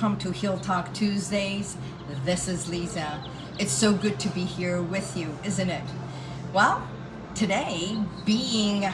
welcome to Heal Talk Tuesdays. This is Lisa. It's so good to be here with you, isn't it? Well, today, being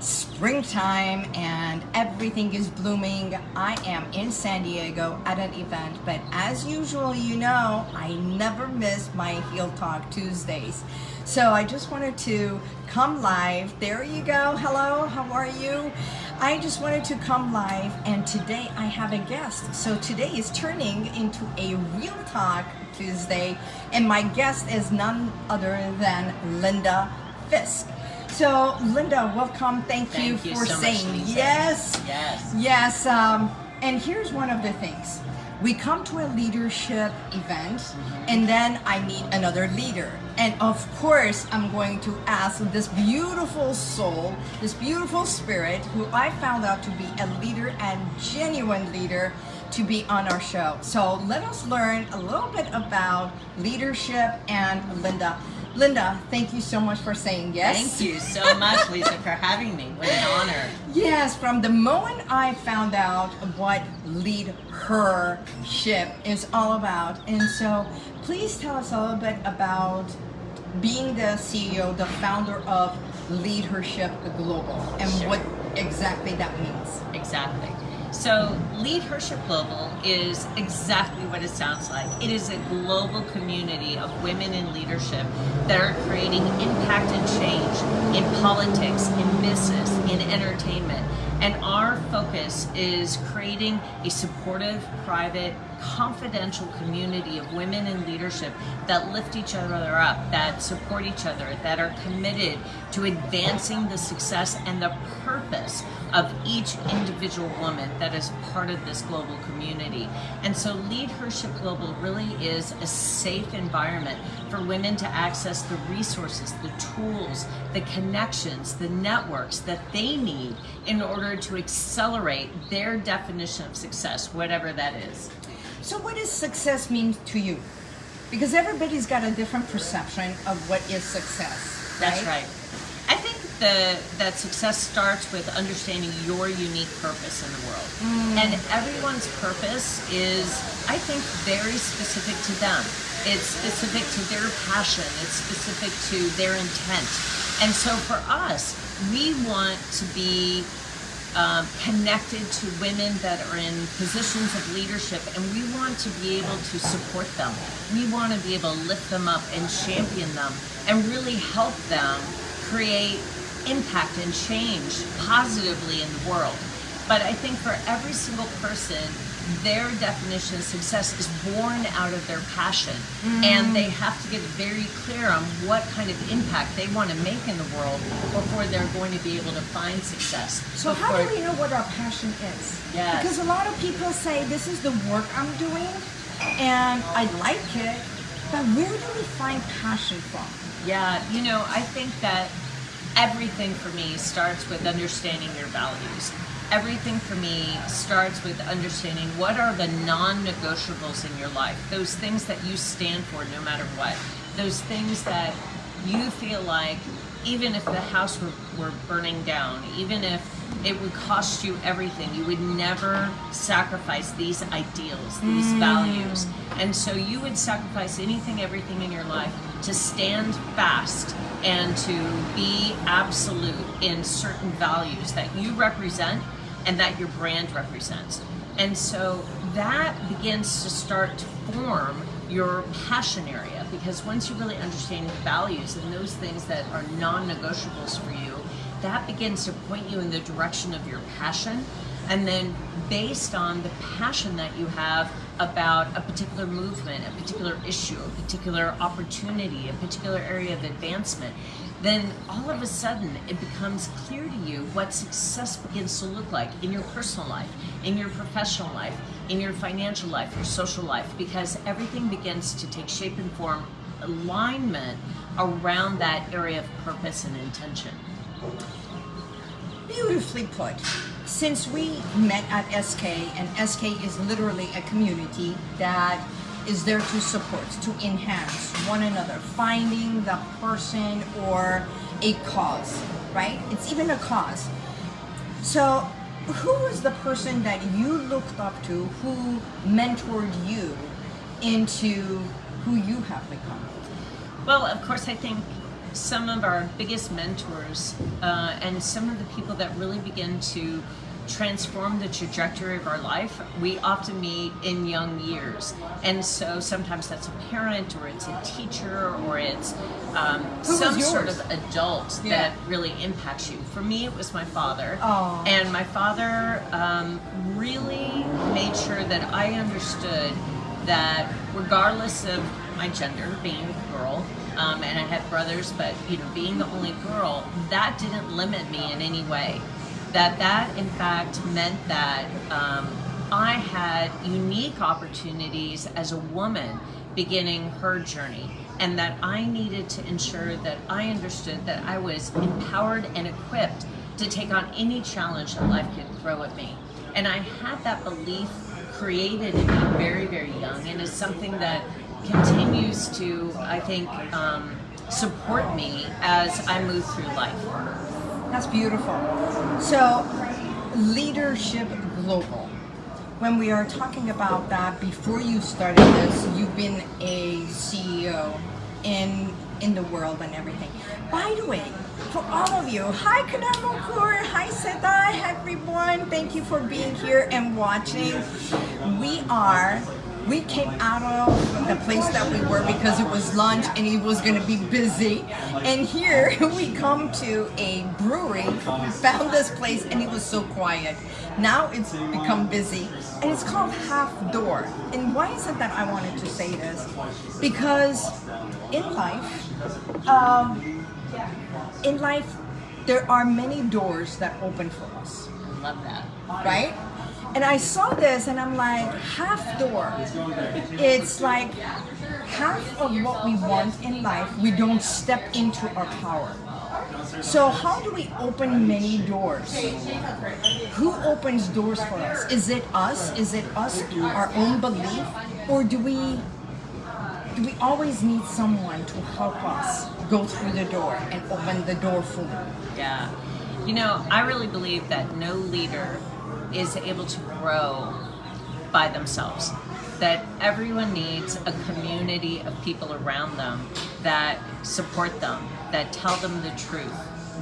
springtime and everything is blooming, I am in San Diego at an event, but as usual, you know, I never miss my Heal Talk Tuesdays. So I just wanted to come live. There you go. Hello, how are you? I just wanted to come live and today I have a guest. So today is turning into a Real Talk Tuesday and my guest is none other than Linda Fisk. So Linda, welcome. Thank, Thank you, you for so saying Lisa. yes. Yes. Yes. Um, and here's one of the things. We come to a leadership event Mm-hmm. and then I meet another leader. And of course, I'm going to ask this beautiful soul, this beautiful spirit who I found out to be a leader and genuine leader to be on our show. So let us learn a little bit about leadership and Linda. Linda, thank you so much for saying yes. Thank you so much, Lisa, for having me. What an honor. Yes, from the moment I found out what Lead Her Ship is all about. And so please tell us a little bit about being the CEO, the founder of LeadHERship Global and Sure. what exactly that means. Exactly. So, LeadHERship Global is exactly what it sounds like. It is a global community of women in leadership that are creating impact and change in politics, in business, in entertainment. And our focus is creating a supportive, private, confidential community of women in leadership that lift each other up, that support each other, that are committed to advancing the success and the purpose of each individual woman that is part of this global community. And so LeadHERship Global really is a safe environment for women to access the resources, the tools, the connections, the networks that they need in order to accelerate their definition of success, whatever that is. So what does success mean to you? Because everybody's got a different perception of what is success. That's right. I think the, that success starts with understanding your unique purpose in the world. Mm. And everyone's purpose is, I think, very specific to them. It's specific to their passion, it's specific to their intent. And so for us, we want to be um, connected to women that are in positions of leadership and we want to be able to support them. We want to be able to lift them up and champion them and really help them create impact and change positively in the world. But I think for every single person, their definition of success is born out of their passion mm. and they have to get very clear on what kind of impact they want to make in the world before they're going to be able to find success. So how do we know what our passion is? Yes. Because a lot of people say this is the work I'm doing and I like it, but where do we find passion from? Yeah, you know, I think that everything for me starts with understanding your values. Everything for me starts with understanding what are the non-negotiables in your life, those things that you stand for no matter what, those things that you feel like even if the house were, were burning down, even if it would cost you everything, you would never sacrifice these ideals, these mm. values. And so you would sacrifice anything, everything in your life to stand fast and to be absolute in certain values that you represent and that your brand represents. And so that begins to start to form your passion area because once you really understand your values and those things that are non-negotiables for you, that begins to point you in the direction of your passion. And then based on the passion that you have about a particular movement, a particular issue, a particular opportunity, a particular area of advancement, then all of a sudden it becomes clear to you what success begins to look like in your personal life, in your professional life, in your financial life, your social life, because everything begins to take shape and form, alignment around that area of purpose and intention. Beautifully put. Since we met at SK, and SK is literally a community that is there to support, to enhance one another, finding the person or a cause, right? It's even a cause. So who was the person that you looked up to who mentored you into who you have become? Well, of course, I think some of our biggest mentors uh, and some of the people that really begin to transform the trajectory of our life, we often meet in young years. And so sometimes that's a parent or it's a teacher or it's um, some sort of adult yeah. that really impacts you. For me, it was my father. Aww. And my father um, really made sure that I understood that regardless of my gender, being a girl, um, and I had brothers, but you know, being the only girl, that didn't limit me in any way. That that in fact meant that um, I had unique opportunities as a woman beginning her journey and that I needed to ensure that I understood that I was empowered and equipped to take on any challenge that life could throw at me. And I had that belief created in me very, very young and is something that continues to, I think, um, support me as I move through life. That's beautiful. So, LeadHERship Global. When we are talking about that, before you started this, you've been a CEO in in the world and everything. By the way, for all of you, hi Kanamokur, hi Seda, hi everyone. Thank you for being here and watching. We are we came out of the place that we were because it was lunch and it was going to be busy. And here we come to a brewery found this place and it was so quiet. Now it's become busy and it's called half door. And why is it that I wanted to say this? Because in life um, in life there are many doors that open for us. I love that. Right and I saw this and I'm like, half door. It's like half of what we want in life, we don't step into our power. So how do we open many doors? Who opens doors for us? Is it us? Is it us, our own belief? Or do we do we always need someone to help us go through the door and open the door for me? Yeah. You know, I really believe that no leader is able to grow by themselves. That everyone needs a community of people around them that support them, that tell them the truth,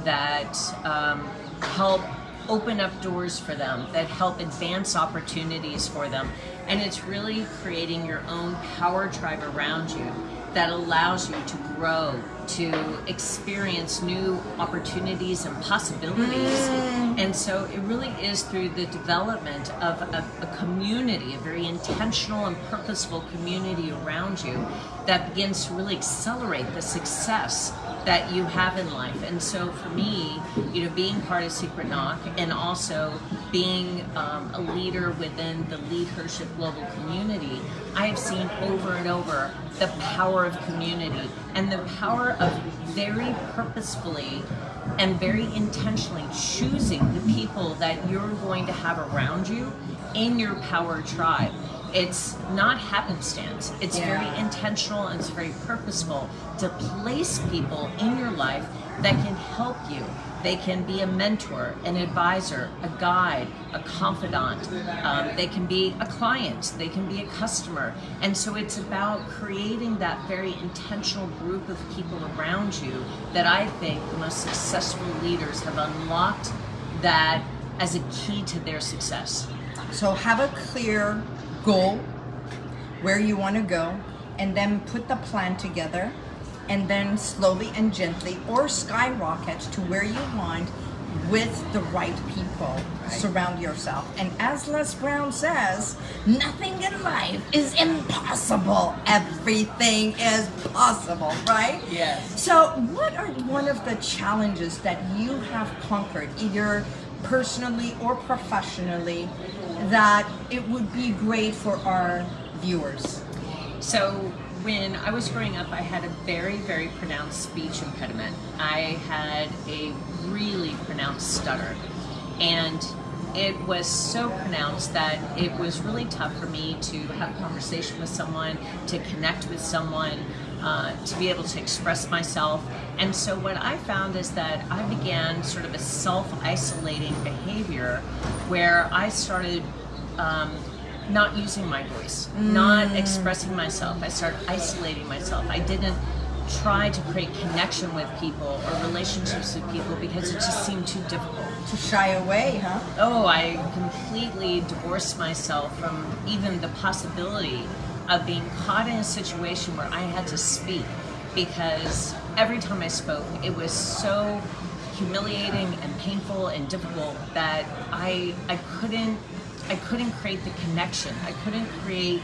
that um, help open up doors for them, that help advance opportunities for them. And it's really creating your own power tribe around you that allows you to grow, to experience new opportunities and possibilities. Mm. And so it really is through the development of a, a, community, a very intentional and purposeful community around you that begins to really accelerate the success that you have in life. And so for me, you know, being part of Secret Knock and also being um, a leader within the LeadHERship Global community, I have seen over and over the power of community and the power of very purposefully and very intentionally choosing the people that you're going to have around you in your power tribe it's not happenstance. It's yeah. very intentional and it's very purposeful to place people in your life that can help you. They can be a mentor, an advisor, a guide, a confidant. Um, they can be a client. They can be a customer. And so it's about creating that very intentional group of people around you that I think the most successful leaders have unlocked that as a key to their success. So have a clear goal, where you want to go, and then put the plan together, and then slowly and gently or skyrocket to where you want with the right people. Right. Surround yourself. And as Les Brown says, nothing in life is impossible. Everything is possible, right? Yes. So what are one of the challenges that you have conquered, either personally or professionally, that it would be great for our viewers? So when I was growing up, I had a very, very pronounced speech impediment. I had a really pronounced stutter. And it was so pronounced that it was really tough for me to have a conversation with someone, to connect with someone, uh, to be able to express myself. And so what I found is that I began sort of a self-isolating behavior where I started um, not using my voice, mm. not expressing myself. I started isolating myself. I didn't try to create connection with people or relationships with people because it just seemed too difficult. To shy away, huh? Oh, I completely divorced myself from even the possibility of being caught in a situation where I had to speak because every time I spoke, it was so humiliating and painful and difficult that I I couldn't I couldn't create the connection. I couldn't create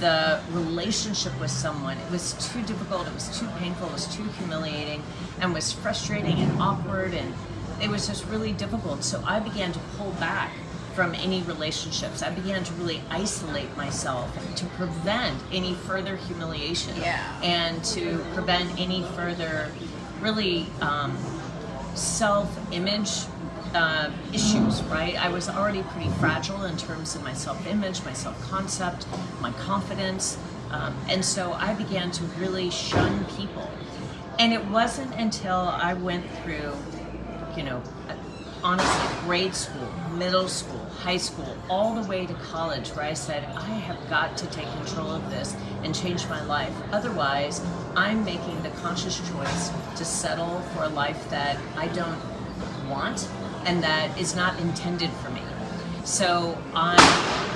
the relationship with someone. It was too difficult, it was too painful, it was too humiliating, and was frustrating and awkward, and it was just really difficult. So I began to pull back from any relationships. I began to really isolate myself to prevent any further humiliation yeah. and to prevent any further really um, self-image uh, issues, right? I was already pretty fragile in terms of my self-image, my self-concept, my confidence, um, and so I began to really shun people. And it wasn't until I went through, you know, honestly, grade school, middle school, high school, all the way to college where I said, I have got to take control of this and change my life. Otherwise, I'm making the conscious choice to settle for a life that I don't want and that is not intended for me. So I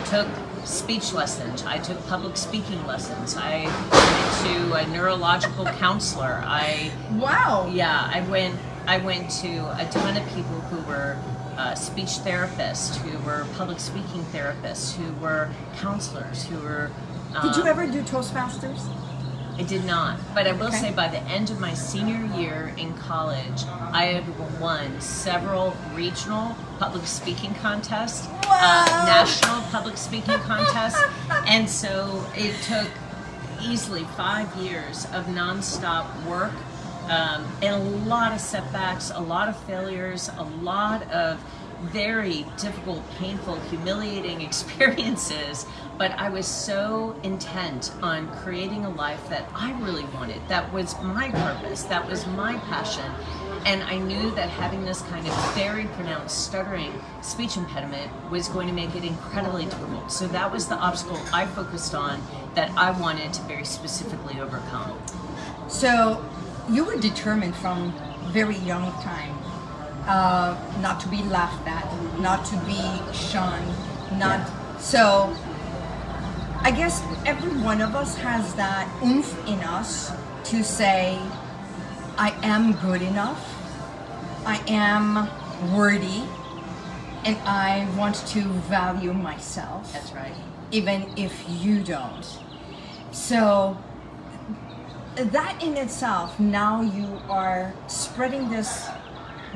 took speech lessons. I took public speaking lessons. I went to a neurological counselor. I wow. Yeah, I went. I went to a ton of people who were uh, speech therapists, who were public speaking therapists, who were counselors, who were. Um, Did you um, ever do Toastmasters? I did not, but I will okay. say by the end of my senior year in college, I had won several regional public speaking contests, uh, national public speaking contests, and so it took easily five years of nonstop work um, and a lot of setbacks, a lot of failures, a lot of very difficult, painful, humiliating experiences, but I was so intent on creating a life that I really wanted. That was my purpose, that was my passion. And I knew that having this kind of very pronounced stuttering speech impediment was going to make it incredibly difficult. So that was the obstacle I focused on that I wanted to very specifically overcome. So you were determined from very young time uh, not to be laughed at, not to be shunned, not yeah. so. I guess every one of us has that oomph in us to say, I am good enough, I am worthy, and I want to value myself. That's right. Even if you don't. So that in itself, now you are spreading this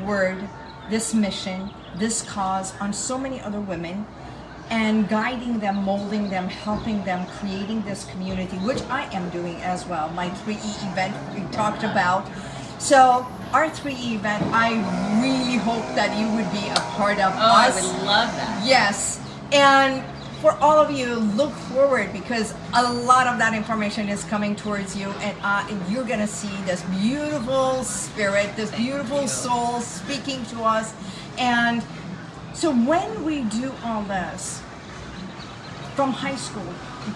word, this mission, this cause on so many other women and guiding them, molding them, helping them, creating this community, which I am doing as well. My 3E event we talked about. So our 3E event, I really hope that you would be a part of oh, us. I would love that. Yes. And for all of you, look forward because a lot of that information is coming towards you and uh, you're going to see this beautiful spirit, this Thank beautiful you. soul speaking to us. And so when we do all this from high school,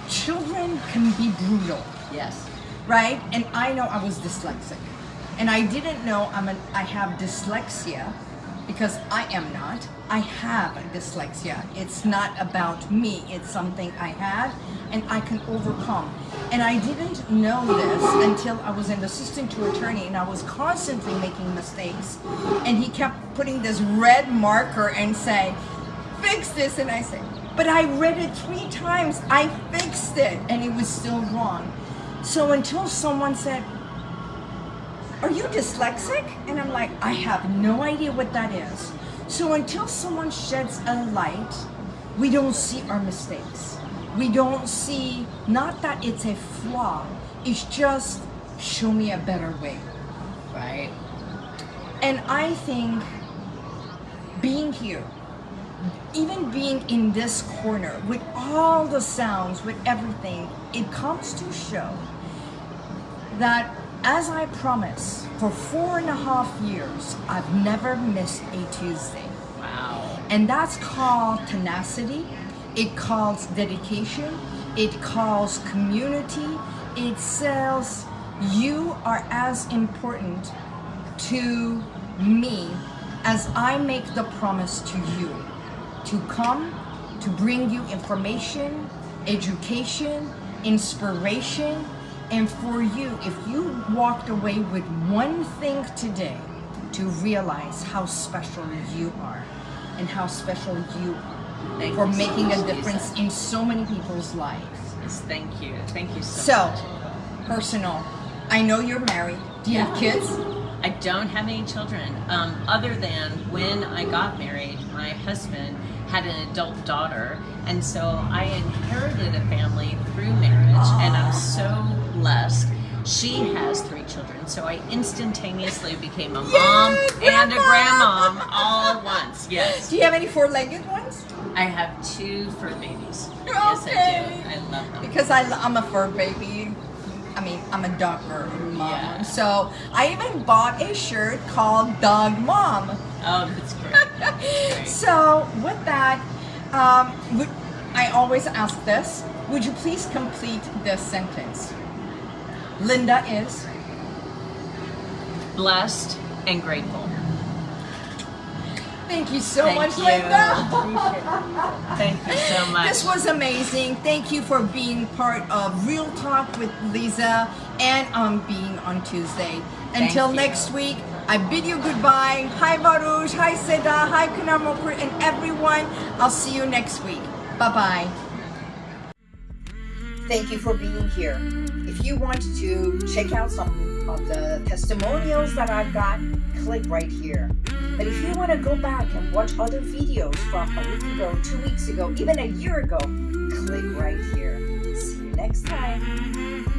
children can be brutal. Yes. Right? And I know I was dyslexic. And I didn't know I'm an, I have dyslexia because I am not. I have dyslexia. It's not about me. It's something I had and I can overcome. And I didn't know this until I was an assistant to attorney and I was constantly making mistakes. And he kept putting this red marker and saying, fix this. And I said, but I read it three times. I fixed it and it was still wrong. So until someone said, are you dyslexic? And I'm like, I have no idea what that is. So until someone sheds a light, we don't see our mistakes. We don't see, not that it's a flaw, it's just show me a better way, right? And I think being here, even being in this corner with all the sounds, with everything, it comes to show that as I promise, for four and a half years, I've never missed a Tuesday. Wow. And that's called tenacity. It calls dedication. It calls community. It says you are as important to me as I make the promise to you to come to bring you information, education, inspiration, and for you, if you walked away with one thing today to realize how special you are and how special you are Thank for you so making a difference Lisa. in so many people's lives. Yes, thank you. Thank you so, So, much. personal. I know you're married. Do you have kids? I don't have any children, um, other than when I got married, my husband had an adult daughter, and so I inherited a family through marriage, and I'm so blessed. She has three children, so I instantaneously became a mom and a grandma! grandmom all at once. Yes, Do you have any four-legged ones? I have two fur babies. Okay. Yes, I do. I love them. Because I, I'm a fur baby. I mean, I'm a dog mom. Yeah. So I even bought a shirt called Dog Mom. Oh, that's great. That's great. So with that, um, would, I always ask this. Would you please complete this sentence? Linda is. Blessed and grateful. Thank you so Thank much, you. Linda. Thank you so much. This was amazing. Thank you for being part of Real Talk with Lisa and um, being on Tuesday. Thank Until you. next week, I bid you goodbye. Hi Baruch, hi Seda, hi Kunamopur, and everyone. I'll see you next week. Bye bye. Thank you for being here. If you want to check out some of the testimonials that I've got, click right here. But if you want to go back and watch other videos from a week ago, two weeks ago, even a year ago, click right here. See you next time.